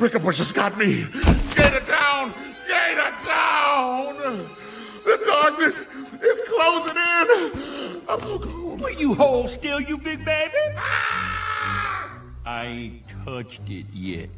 Brickabush has got me. Gator down! Gator down! The darkness is closing in. I'm so cold. Will you hold still, you big baby? Ah! I ain't touched it yet.